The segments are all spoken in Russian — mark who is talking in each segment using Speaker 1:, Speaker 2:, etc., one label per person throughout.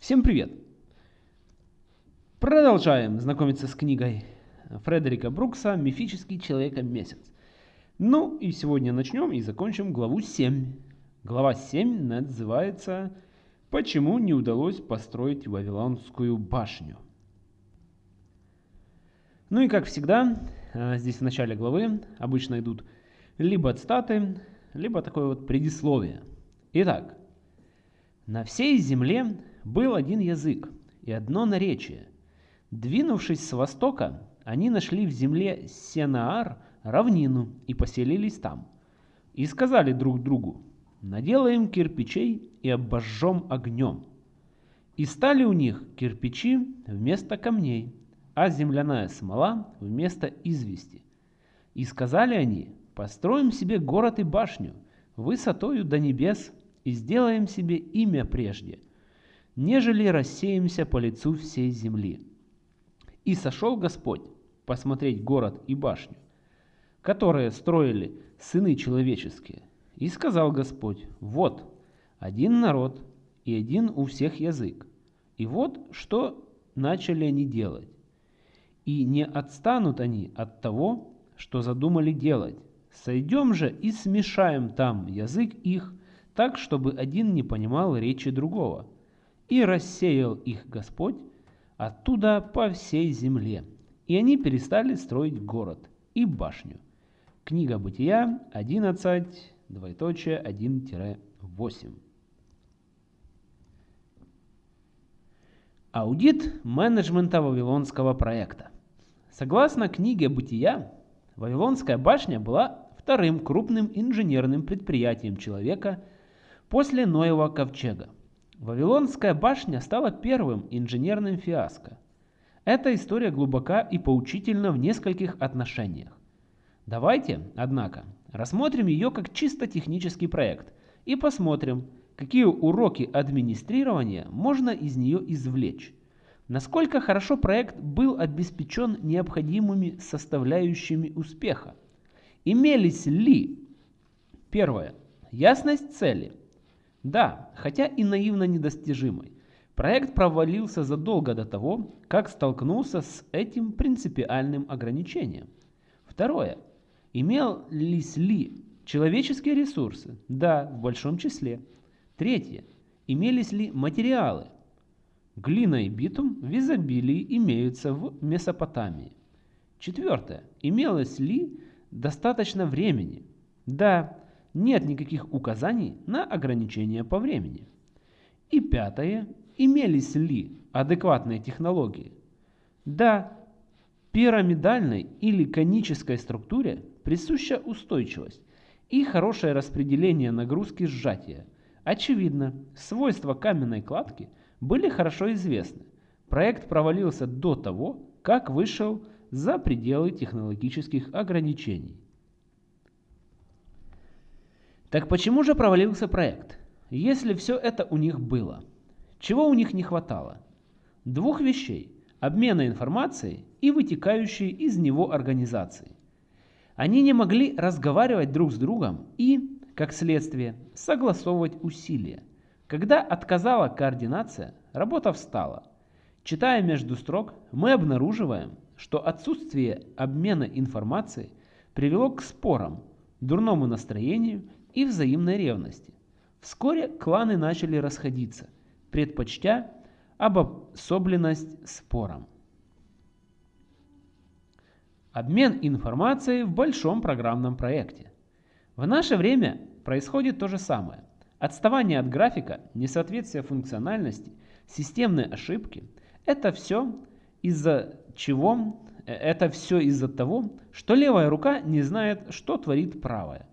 Speaker 1: Всем привет! Продолжаем знакомиться с книгой Фредерика Брукса «Мифический человека-месяц». Ну и сегодня начнем и закончим главу 7. Глава 7 называется «Почему не удалось построить Вавилонскую башню?». Ну и как всегда, э, здесь в начале главы обычно идут либо цитаты, либо такое вот предисловие. Итак, на всей земле был один язык и одно наречие. Двинувшись с востока, они нашли в земле Сенаар равнину и поселились там. И сказали друг другу, наделаем кирпичей и обожжем огнем. И стали у них кирпичи вместо камней, а земляная смола вместо извести. И сказали они, построим себе город и башню, высотою до небес, и сделаем себе имя прежде – нежели рассеемся по лицу всей земли. И сошел Господь посмотреть город и башню, которые строили сыны человеческие. И сказал Господь, вот, один народ и один у всех язык. И вот что начали они делать. И не отстанут они от того, что задумали делать. Сойдем же и смешаем там язык их, так, чтобы один не понимал речи другого и рассеял их Господь оттуда по всей земле. И они перестали строить город и башню. Книга Бытия 11, двоеточие 1-8. Аудит менеджмента Вавилонского проекта. Согласно книге Бытия, Вавилонская башня была вторым крупным инженерным предприятием человека после Ноева ковчега. Вавилонская башня стала первым инженерным фиаско. Эта история глубока и поучительна в нескольких отношениях. Давайте, однако, рассмотрим ее как чисто технический проект и посмотрим, какие уроки администрирования можно из нее извлечь. Насколько хорошо проект был обеспечен необходимыми составляющими успеха. Имелись ли, первое, ясность цели – да, хотя и наивно недостижимой. Проект провалился задолго до того, как столкнулся с этим принципиальным ограничением. Второе. Имелись ли человеческие ресурсы? Да, в большом числе. Третье. Имелись ли материалы? Глина и битум в изобилии имеются в Месопотамии. Четвертое. Имелось ли достаточно времени? Да, нет никаких указаний на ограничения по времени. И пятое. Имелись ли адекватные технологии? Да, пирамидальной или конической структуре присуща устойчивость и хорошее распределение нагрузки сжатия. Очевидно, свойства каменной кладки были хорошо известны. Проект провалился до того, как вышел за пределы технологических ограничений. Так почему же провалился проект? Если все это у них было. Чего у них не хватало? Двух вещей. Обмена информацией и вытекающей из него организации. Они не могли разговаривать друг с другом и, как следствие, согласовывать усилия. Когда отказала координация, работа встала. Читая между строк, мы обнаруживаем, что отсутствие обмена информацией привело к спорам, дурному настроению и взаимной ревности. Вскоре кланы начали расходиться, предпочтя обособленность спором. Обмен информацией в большом программном проекте. В наше время происходит то же самое. Отставание от графика, несоответствие функциональности, системные ошибки – это все из-за чего э, это все из-за того, что левая рука не знает, что творит правая.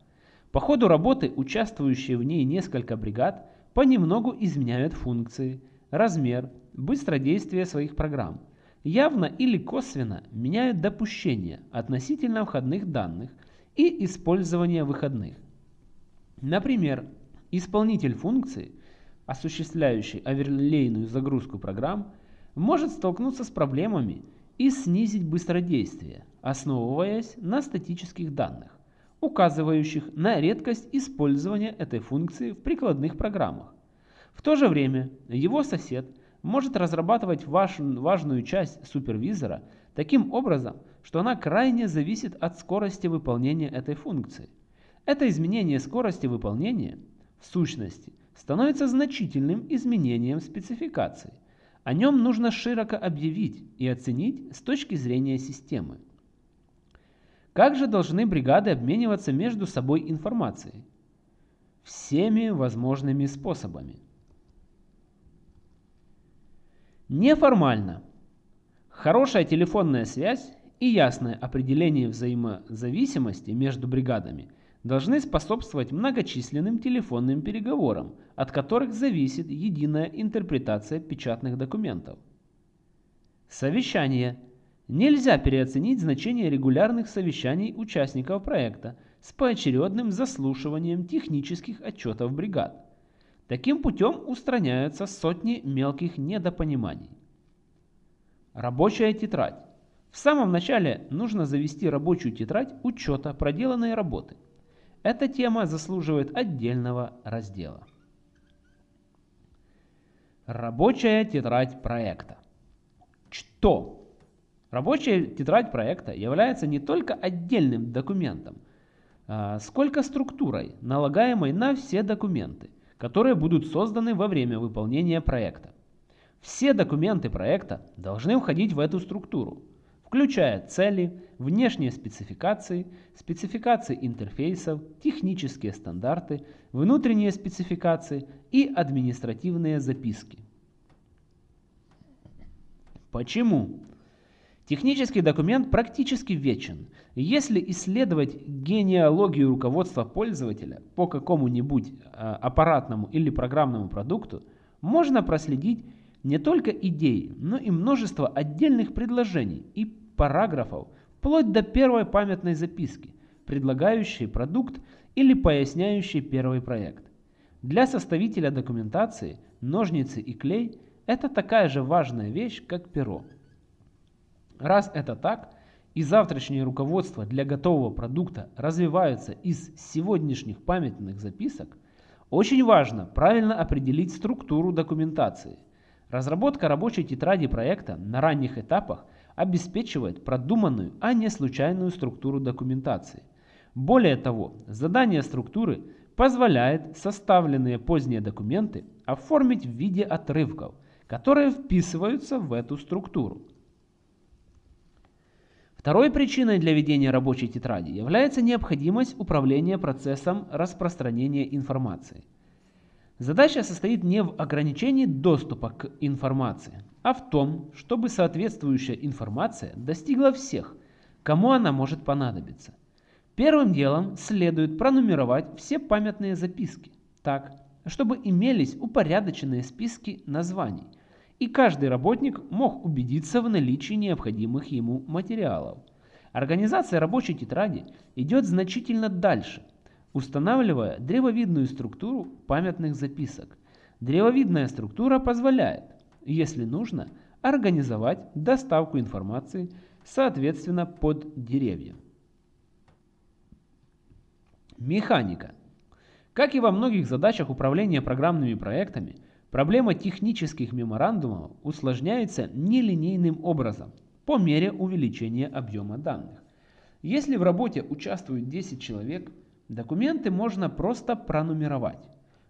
Speaker 1: По ходу работы участвующие в ней несколько бригад понемногу изменяют функции, размер, быстродействие своих программ. Явно или косвенно меняют допущения относительно входных данных и использования выходных. Например, исполнитель функции, осуществляющий оверлейную загрузку программ, может столкнуться с проблемами и снизить быстродействие, основываясь на статических данных указывающих на редкость использования этой функции в прикладных программах. В то же время его сосед может разрабатывать ваш, важную часть супервизора таким образом, что она крайне зависит от скорости выполнения этой функции. Это изменение скорости выполнения, в сущности, становится значительным изменением спецификации. О нем нужно широко объявить и оценить с точки зрения системы. Как же должны бригады обмениваться между собой информацией? Всеми возможными способами. Неформально. Хорошая телефонная связь и ясное определение взаимозависимости между бригадами должны способствовать многочисленным телефонным переговорам, от которых зависит единая интерпретация печатных документов. Совещание. Нельзя переоценить значение регулярных совещаний участников проекта с поочередным заслушиванием технических отчетов бригад. Таким путем устраняются сотни мелких недопониманий. Рабочая тетрадь. В самом начале нужно завести рабочую тетрадь учета проделанной работы. Эта тема заслуживает отдельного раздела. Рабочая тетрадь проекта. Что? Рабочая тетрадь проекта является не только отдельным документом, а сколько структурой, налагаемой на все документы, которые будут созданы во время выполнения проекта. Все документы проекта должны входить в эту структуру, включая цели, внешние спецификации, спецификации интерфейсов, технические стандарты, внутренние спецификации и административные записки. Почему? Технический документ практически вечен. Если исследовать генеалогию руководства пользователя по какому-нибудь а, аппаратному или программному продукту, можно проследить не только идеи, но и множество отдельных предложений и параграфов, вплоть до первой памятной записки, предлагающей продукт или поясняющей первый проект. Для составителя документации ножницы и клей – это такая же важная вещь, как перо. Раз это так, и завтрашнее руководство для готового продукта развиваются из сегодняшних памятных записок, очень важно правильно определить структуру документации. Разработка рабочей тетради проекта на ранних этапах обеспечивает продуманную, а не случайную структуру документации. Более того, задание структуры позволяет составленные поздние документы оформить в виде отрывков, которые вписываются в эту структуру. Второй причиной для ведения рабочей тетради является необходимость управления процессом распространения информации. Задача состоит не в ограничении доступа к информации, а в том, чтобы соответствующая информация достигла всех, кому она может понадобиться. Первым делом следует пронумеровать все памятные записки так, чтобы имелись упорядоченные списки названий – и каждый работник мог убедиться в наличии необходимых ему материалов. Организация рабочей тетради идет значительно дальше, устанавливая древовидную структуру памятных записок. Древовидная структура позволяет, если нужно, организовать доставку информации соответственно под деревья. Механика. Как и во многих задачах управления программными проектами, Проблема технических меморандумов усложняется нелинейным образом по мере увеличения объема данных. Если в работе участвует 10 человек, документы можно просто пронумеровать.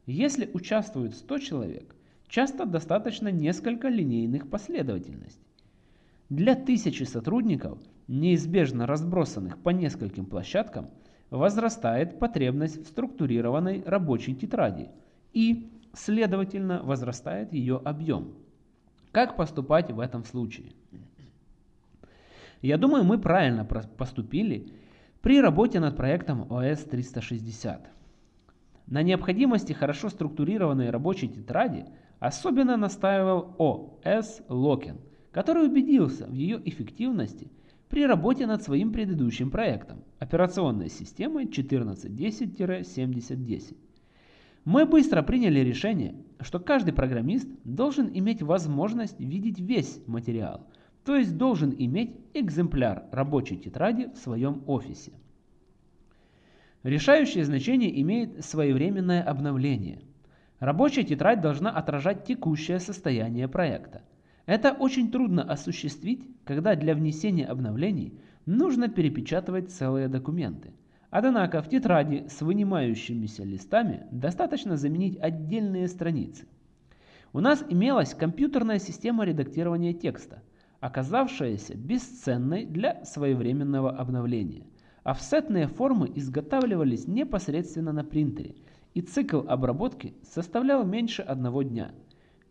Speaker 1: Если участвует 100 человек, часто достаточно несколько линейных последовательностей. Для тысячи сотрудников, неизбежно разбросанных по нескольким площадкам, возрастает потребность в структурированной рабочей тетради и следовательно возрастает ее объем. Как поступать в этом случае? Я думаю, мы правильно поступили при работе над проектом OS 360. На необходимости хорошо структурированной рабочей тетради особенно настаивал OS Loken, который убедился в ее эффективности при работе над своим предыдущим проектом операционной системой 1410-7010. Мы быстро приняли решение, что каждый программист должен иметь возможность видеть весь материал, то есть должен иметь экземпляр рабочей тетради в своем офисе. Решающее значение имеет своевременное обновление. Рабочая тетрадь должна отражать текущее состояние проекта. Это очень трудно осуществить, когда для внесения обновлений нужно перепечатывать целые документы. Однако в тетради с вынимающимися листами достаточно заменить отдельные страницы. У нас имелась компьютерная система редактирования текста, оказавшаяся бесценной для своевременного обновления. Офсетные формы изготавливались непосредственно на принтере, и цикл обработки составлял меньше одного дня.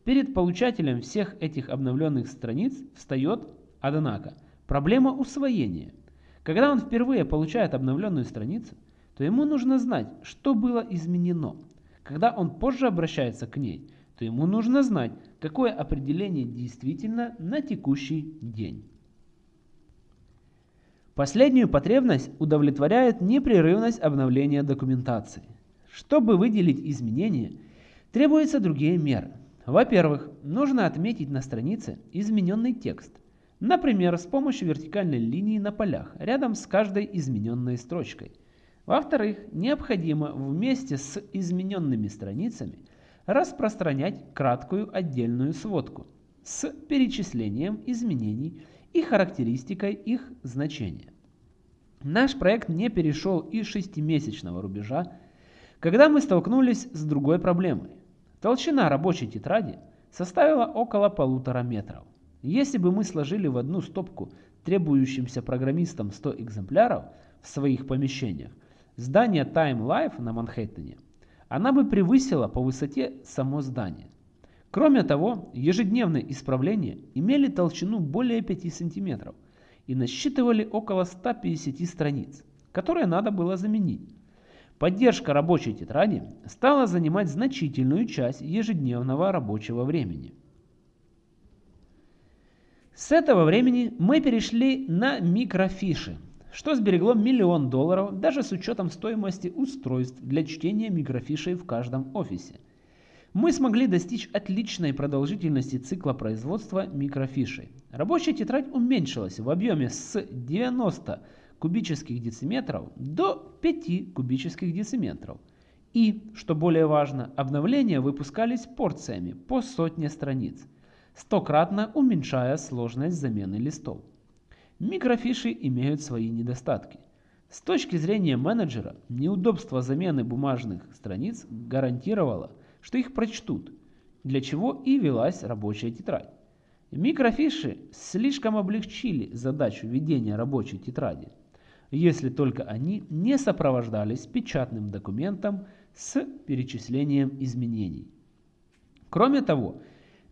Speaker 1: Перед получателем всех этих обновленных страниц встает, однако, проблема усвоения. Когда он впервые получает обновленную страницу, то ему нужно знать, что было изменено. Когда он позже обращается к ней, то ему нужно знать, какое определение действительно на текущий день. Последнюю потребность удовлетворяет непрерывность обновления документации. Чтобы выделить изменения, требуются другие меры. Во-первых, нужно отметить на странице измененный текст, например, с помощью вертикальной линии на полях рядом с каждой измененной строчкой. Во-вторых, необходимо вместе с измененными страницами – распространять краткую отдельную сводку с перечислением изменений и характеристикой их значения. Наш проект не перешел и шестимесячного рубежа, когда мы столкнулись с другой проблемой. Толщина рабочей тетради составила около полутора метров. Если бы мы сложили в одну стопку требующимся программистам 100 экземпляров в своих помещениях, здание Time Life на Манхэттене она бы превысила по высоте само здание. Кроме того, ежедневные исправления имели толщину более 5 см и насчитывали около 150 страниц, которые надо было заменить. Поддержка рабочей тетради стала занимать значительную часть ежедневного рабочего времени. С этого времени мы перешли на микрофиши, что сберегло миллион долларов даже с учетом стоимости устройств для чтения микрофишей в каждом офисе. Мы смогли достичь отличной продолжительности цикла производства микрофишей. Рабочая тетрадь уменьшилась в объеме с 90 кубических дециметров до 5 кубических дециметров. И, что более важно, обновления выпускались порциями по сотне страниц, стократно уменьшая сложность замены листов. Микрофиши имеют свои недостатки. С точки зрения менеджера, неудобство замены бумажных страниц гарантировало, что их прочтут, для чего и велась рабочая тетрадь. Микрофиши слишком облегчили задачу ведения рабочей тетради, если только они не сопровождались печатным документом с перечислением изменений. Кроме того,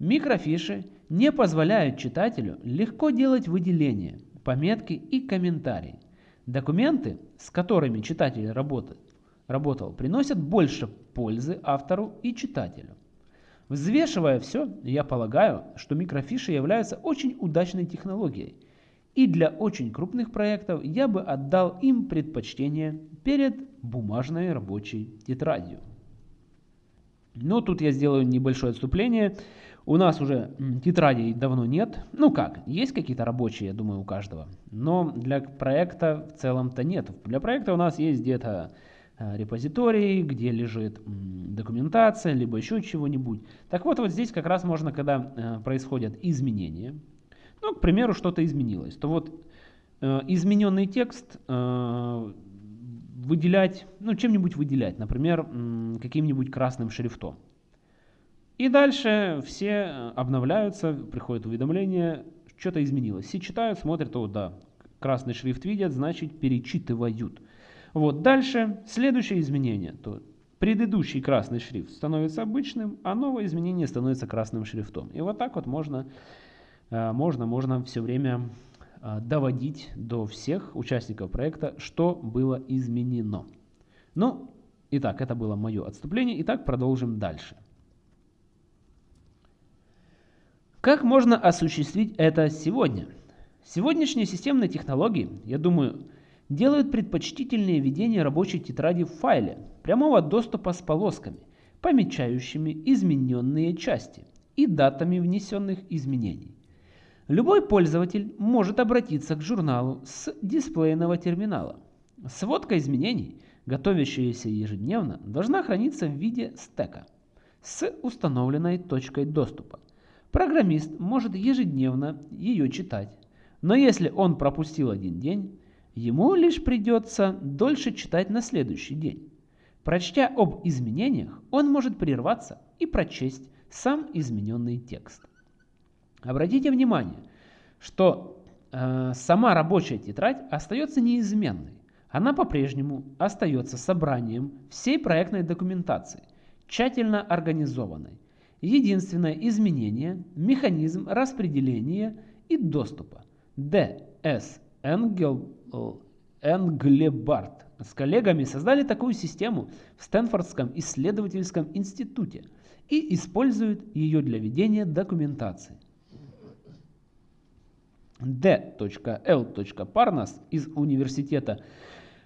Speaker 1: микрофиши не позволяют читателю легко делать выделения – пометки и комментарии. Документы, с которыми читатель работает, работал, приносят больше пользы автору и читателю. Взвешивая все, я полагаю, что микрофиши являются очень удачной технологией, и для очень крупных проектов я бы отдал им предпочтение перед бумажной рабочей тетрадью. Но тут я сделаю небольшое отступление. У нас уже тетрадей давно нет. Ну как, есть какие-то рабочие, я думаю, у каждого. Но для проекта в целом-то нет. Для проекта у нас есть где-то э, репозиторий, где лежит документация, либо еще чего-нибудь. Так вот, вот здесь как раз можно, когда э, происходят изменения, ну, к примеру, что-то изменилось, то вот э, измененный текст выделять, ну, чем-нибудь выделять, например, каким-нибудь красным шрифтом. И дальше все обновляются, приходит уведомление, что-то изменилось. Все читают, смотрят, о, да, красный шрифт видят, значит перечитывают. Вот дальше следующее изменение. То предыдущий красный шрифт становится обычным, а новое изменение становится красным шрифтом. И вот так вот можно, э, можно, можно все время доводить до всех участников проекта, что было изменено. Ну, итак, это было мое отступление. Итак, продолжим дальше. Как можно осуществить это сегодня? Сегодняшние системные технологии, я думаю, делают предпочтительнее ведение рабочей тетради в файле прямого доступа с полосками, помечающими измененные части и датами внесенных изменений. Любой пользователь может обратиться к журналу с дисплейного терминала. Сводка изменений, готовящаяся ежедневно, должна храниться в виде стека. с установленной точкой доступа. Программист может ежедневно ее читать, но если он пропустил один день, ему лишь придется дольше читать на следующий день. Прочтя об изменениях, он может прерваться и прочесть сам измененный текст. Обратите внимание, что э, сама рабочая тетрадь остается неизменной. Она по-прежнему остается собранием всей проектной документации, тщательно организованной. Единственное изменение – механизм распределения и доступа. Д. С. Энгел, Энглебарт с коллегами создали такую систему в Стэнфордском исследовательском институте и используют ее для ведения документации. D.L. Парнас из университета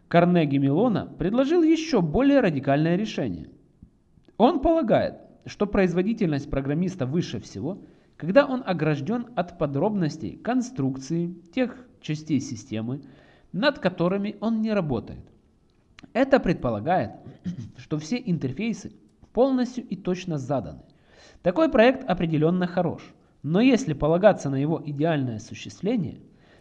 Speaker 1: Карнеги Мелона предложил еще более радикальное решение. Он полагает, что производительность программиста выше всего, когда он огражден от подробностей конструкции тех частей системы, над которыми он не работает. Это предполагает, что все интерфейсы полностью и точно заданы. Такой проект определенно хорош, но если полагаться на его идеальное осуществление,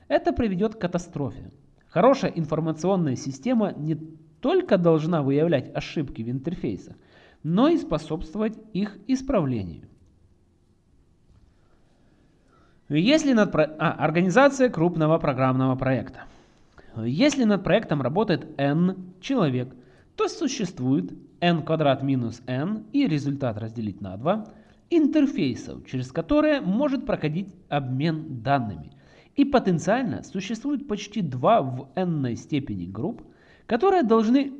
Speaker 1: это приведет к катастрофе. Хорошая информационная система не только должна выявлять ошибки в интерфейсах, но и способствовать их исправлению. Если над про... а, организация крупного программного проекта. Если над проектом работает n человек, то существует n квадрат минус n и результат разделить на 2 интерфейсов, через которые может проходить обмен данными. И потенциально существует почти 2 в n степени групп, которые должны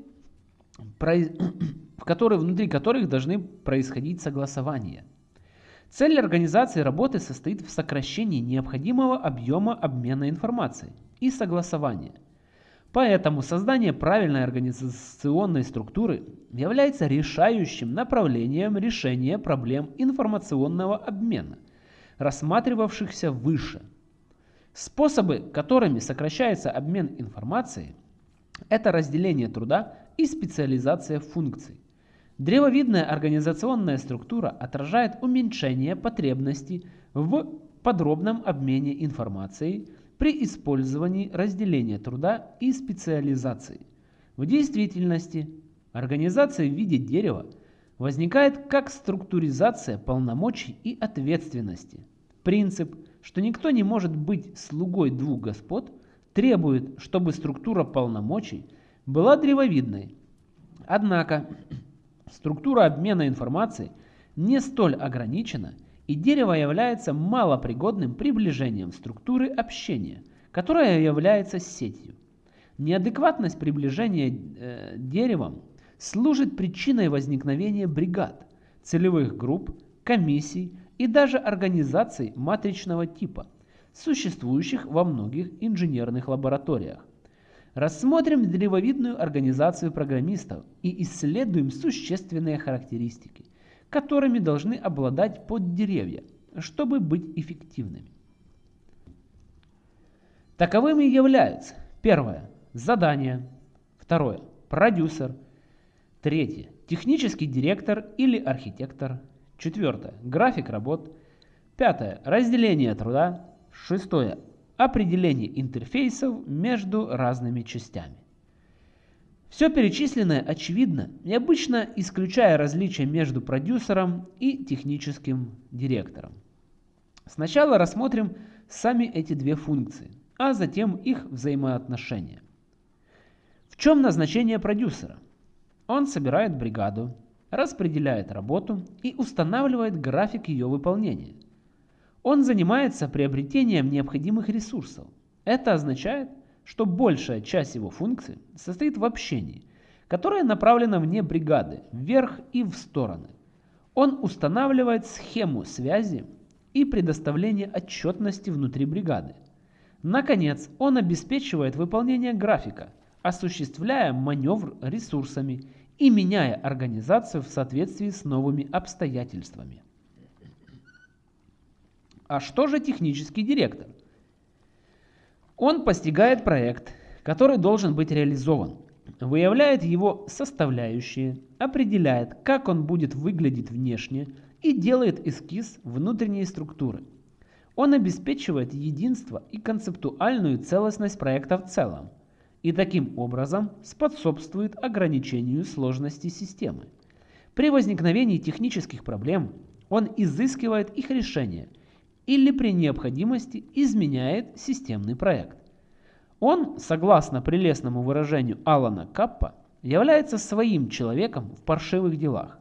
Speaker 1: в которые, внутри которых должны происходить согласования. Цель организации работы состоит в сокращении необходимого объема обмена информацией и согласования. Поэтому создание правильной организационной структуры является решающим направлением решения проблем информационного обмена, рассматривавшихся выше. Способы, которыми сокращается обмен информацией, это разделение труда и специализация функций. Древовидная организационная структура отражает уменьшение потребностей в подробном обмене информацией при использовании разделения труда и специализации. В действительности организация в виде дерева возникает как структуризация полномочий и ответственности. Принцип, что никто не может быть слугой двух господ, требует, чтобы структура полномочий была древовидной. Однако Структура обмена информацией не столь ограничена, и дерево является малопригодным приближением структуры общения, которая является сетью. Неадекватность приближения э, деревом служит причиной возникновения бригад, целевых групп, комиссий и даже организаций матричного типа, существующих во многих инженерных лабораториях. Рассмотрим древовидную организацию программистов и исследуем существенные характеристики, которыми должны обладать поддеревья, чтобы быть эффективными. Таковыми являются первое – задание, второе – продюсер, третье – технический директор или архитектор, четвертое – график работ, пятое – разделение труда, шестое определение интерфейсов между разными частями. Все перечисленное очевидно, необычно исключая различия между продюсером и техническим директором. Сначала рассмотрим сами эти две функции, а затем их взаимоотношения. В чем назначение продюсера? Он собирает бригаду, распределяет работу и устанавливает график ее выполнения. Он занимается приобретением необходимых ресурсов. Это означает, что большая часть его функций состоит в общении, которое направлено вне бригады, вверх и в стороны. Он устанавливает схему связи и предоставление отчетности внутри бригады. Наконец, он обеспечивает выполнение графика, осуществляя маневр ресурсами и меняя организацию в соответствии с новыми обстоятельствами. А что же технический директор? Он постигает проект, который должен быть реализован, выявляет его составляющие, определяет, как он будет выглядеть внешне и делает эскиз внутренней структуры. Он обеспечивает единство и концептуальную целостность проекта в целом и таким образом способствует ограничению сложности системы. При возникновении технических проблем он изыскивает их решение или при необходимости изменяет системный проект. Он, согласно прелестному выражению Алана Каппа, является своим человеком в паршивых делах.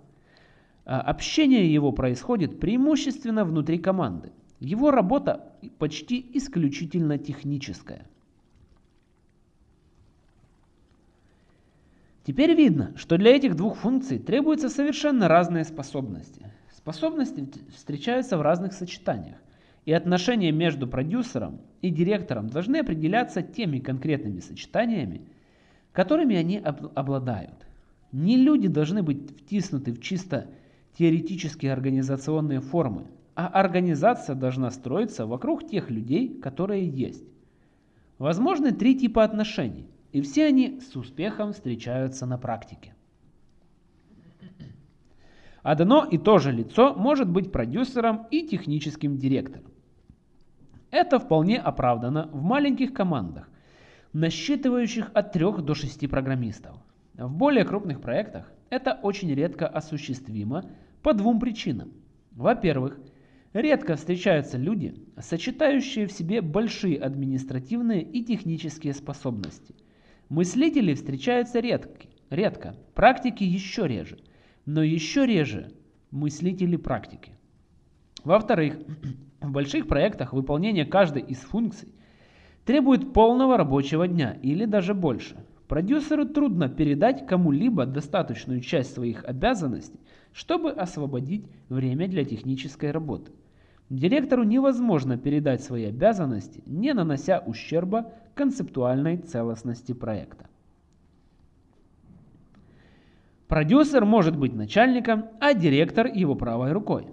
Speaker 1: А общение его происходит преимущественно внутри команды. Его работа почти исключительно техническая. Теперь видно, что для этих двух функций требуются совершенно разные способности. Способности встречаются в разных сочетаниях и отношения между продюсером и директором должны определяться теми конкретными сочетаниями, которыми они обладают. Не люди должны быть втиснуты в чисто теоретические организационные формы, а организация должна строиться вокруг тех людей, которые есть. Возможны три типа отношений, и все они с успехом встречаются на практике. Одно и то же лицо может быть продюсером и техническим директором. Это вполне оправдано в маленьких командах, насчитывающих от 3 до 6 программистов. В более крупных проектах это очень редко осуществимо по двум причинам. Во-первых, редко встречаются люди, сочетающие в себе большие административные и технические способности. Мыслители встречаются редко, редко, практики еще реже, но еще реже мыслители практики. Во-вторых, в больших проектах выполнение каждой из функций требует полного рабочего дня или даже больше. Продюсеру трудно передать кому-либо достаточную часть своих обязанностей, чтобы освободить время для технической работы. Директору невозможно передать свои обязанности, не нанося ущерба концептуальной целостности проекта. Продюсер может быть начальником, а директор его правой рукой.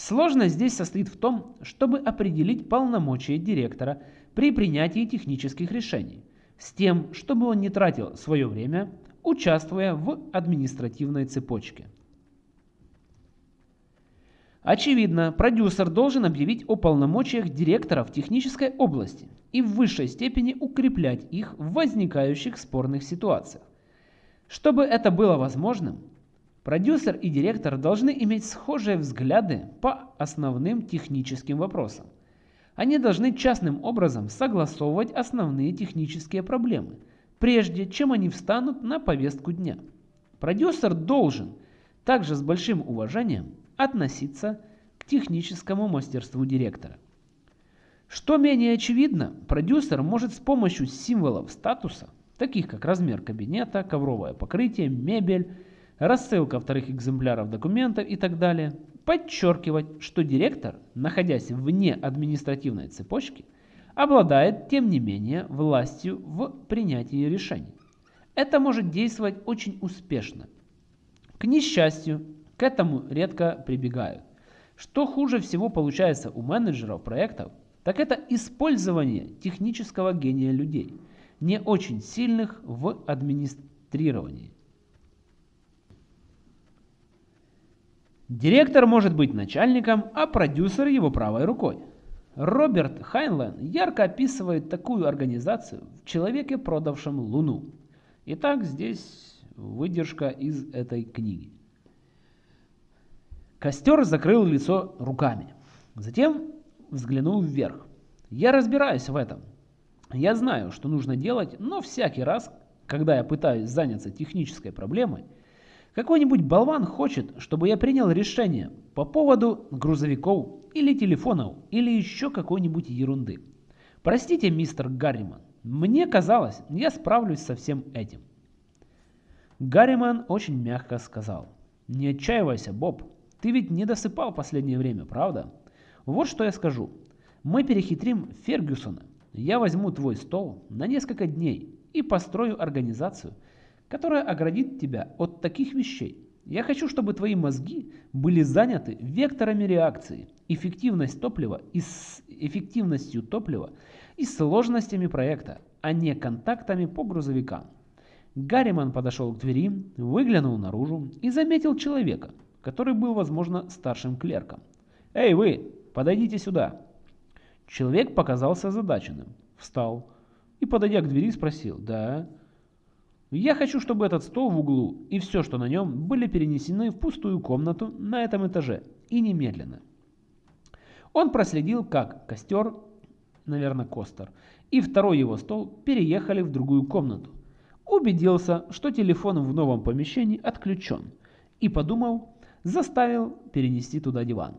Speaker 1: Сложность здесь состоит в том, чтобы определить полномочия директора при принятии технических решений, с тем, чтобы он не тратил свое время, участвуя в административной цепочке. Очевидно, продюсер должен объявить о полномочиях директора в технической области и в высшей степени укреплять их в возникающих спорных ситуациях. Чтобы это было возможным, Продюсер и директор должны иметь схожие взгляды по основным техническим вопросам. Они должны частным образом согласовывать основные технические проблемы, прежде чем они встанут на повестку дня. Продюсер должен также с большим уважением относиться к техническому мастерству директора. Что менее очевидно, продюсер может с помощью символов статуса, таких как размер кабинета, ковровое покрытие, мебель, рассылка вторых экземпляров документов и так далее, подчеркивать, что директор, находясь вне административной цепочки, обладает, тем не менее, властью в принятии решений. Это может действовать очень успешно. К несчастью, к этому редко прибегают. Что хуже всего получается у менеджеров проектов, так это использование технического гения людей, не очень сильных в администрировании. Директор может быть начальником, а продюсер его правой рукой. Роберт Хайнлайн ярко описывает такую организацию в «Человеке, продавшем Луну». Итак, здесь выдержка из этой книги. Костер закрыл лицо руками. Затем взглянул вверх. Я разбираюсь в этом. Я знаю, что нужно делать, но всякий раз, когда я пытаюсь заняться технической проблемой, какой-нибудь болван хочет, чтобы я принял решение по поводу грузовиков или телефонов или еще какой-нибудь ерунды. Простите, мистер Гарриман, мне казалось, я справлюсь со всем этим. Гарриман очень мягко сказал. Не отчаивайся, Боб, ты ведь не досыпал последнее время, правда? Вот что я скажу. Мы перехитрим Фергюсона. Я возьму твой стол на несколько дней и построю организацию – которая оградит тебя от таких вещей. Я хочу, чтобы твои мозги были заняты векторами реакции, эффективность топлива и с эффективностью топлива и сложностями проекта, а не контактами по грузовикам. Гарриман подошел к двери, выглянул наружу и заметил человека, который был, возможно, старшим клерком. «Эй, вы, подойдите сюда!» Человек показался озадаченным, встал и, подойдя к двери, спросил «Да?» «Я хочу, чтобы этот стол в углу и все, что на нем, были перенесены в пустую комнату на этом этаже, и немедленно». Он проследил, как костер, наверное, Костер, и второй его стол переехали в другую комнату. Убедился, что телефон в новом помещении отключен, и, подумал, заставил перенести туда диван.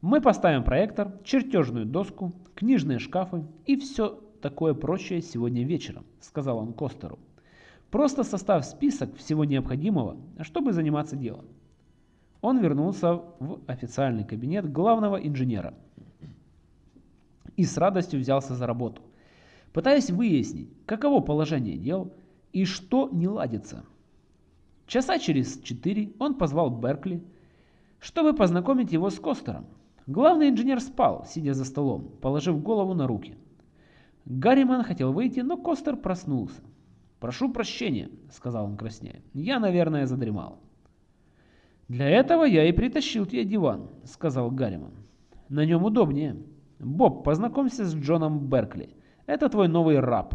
Speaker 1: Мы поставим проектор, чертежную доску, книжные шкафы и все такое прочее сегодня вечером, сказал он Костеру. Просто составь список всего необходимого, чтобы заниматься делом. Он вернулся в официальный кабинет главного инженера и с радостью взялся за работу, пытаясь выяснить, каково положение дел и что не ладится. Часа через четыре он позвал Беркли, чтобы познакомить его с Костером. Главный инженер спал, сидя за столом, положив голову на руки. Гарриман хотел выйти, но Костер проснулся. «Прошу прощения», — сказал он краснея. «Я, наверное, задремал». «Для этого я и притащил тебе диван», — сказал Гарриман. «На нем удобнее. Боб, познакомься с Джоном Беркли. Это твой новый раб.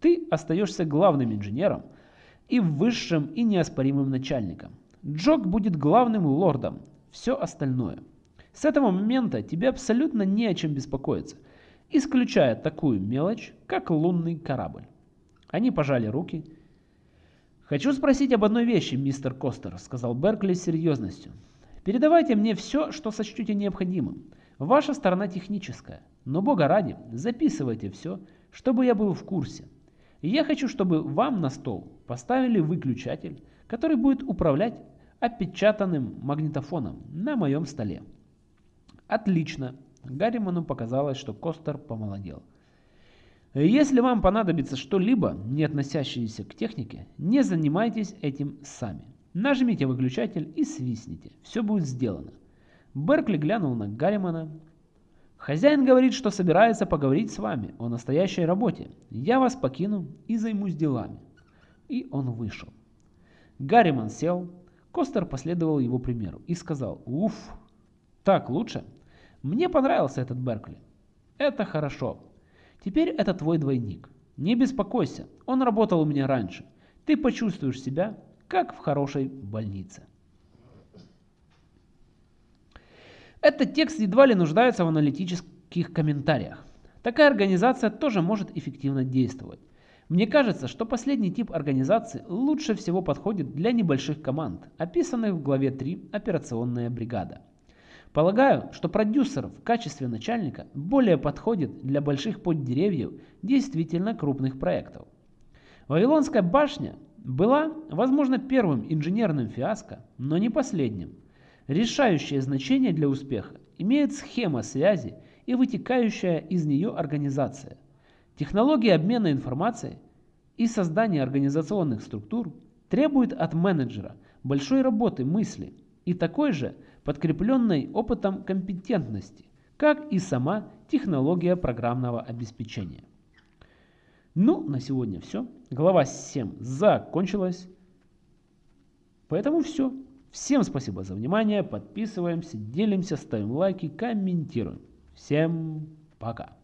Speaker 1: Ты остаешься главным инженером и высшим и неоспоримым начальником. Джок будет главным лордом. Все остальное. С этого момента тебе абсолютно не о чем беспокоиться, исключая такую мелочь, как лунный корабль. Они пожали руки. «Хочу спросить об одной вещи, мистер Костер», — сказал Беркли с серьезностью. «Передавайте мне все, что сочтете необходимым. Ваша сторона техническая, но, бога ради, записывайте все, чтобы я был в курсе. Я хочу, чтобы вам на стол поставили выключатель, который будет управлять опечатанным магнитофоном на моем столе. Отлично. Гарриману показалось, что Костер помолодел. Если вам понадобится что-либо, не относящееся к технике, не занимайтесь этим сами. Нажмите выключатель и свистните. Все будет сделано. Беркли глянул на Гарримана. «Хозяин говорит, что собирается поговорить с вами о настоящей работе. Я вас покину и займусь делами». И он вышел. Гарриман сел. Костер последовал его примеру и сказал «Уф, так лучше?» Мне понравился этот Беркли. Это хорошо. Теперь это твой двойник. Не беспокойся, он работал у меня раньше. Ты почувствуешь себя, как в хорошей больнице. Этот текст едва ли нуждается в аналитических комментариях. Такая организация тоже может эффективно действовать. Мне кажется, что последний тип организации лучше всего подходит для небольших команд, описанных в главе 3 «Операционная бригада». Полагаю, что продюсер в качестве начальника более подходит для больших поддеревьев действительно крупных проектов. Вавилонская башня была, возможно, первым инженерным фиаско, но не последним. Решающее значение для успеха имеет схема связи и вытекающая из нее организация. Технология обмена информацией и создания организационных структур требует от менеджера большой работы мысли и такой же – подкрепленной опытом компетентности, как и сама технология программного обеспечения. Ну, на сегодня все. Глава 7 закончилась. Поэтому все. Всем спасибо за внимание. Подписываемся, делимся, ставим лайки, комментируем. Всем пока.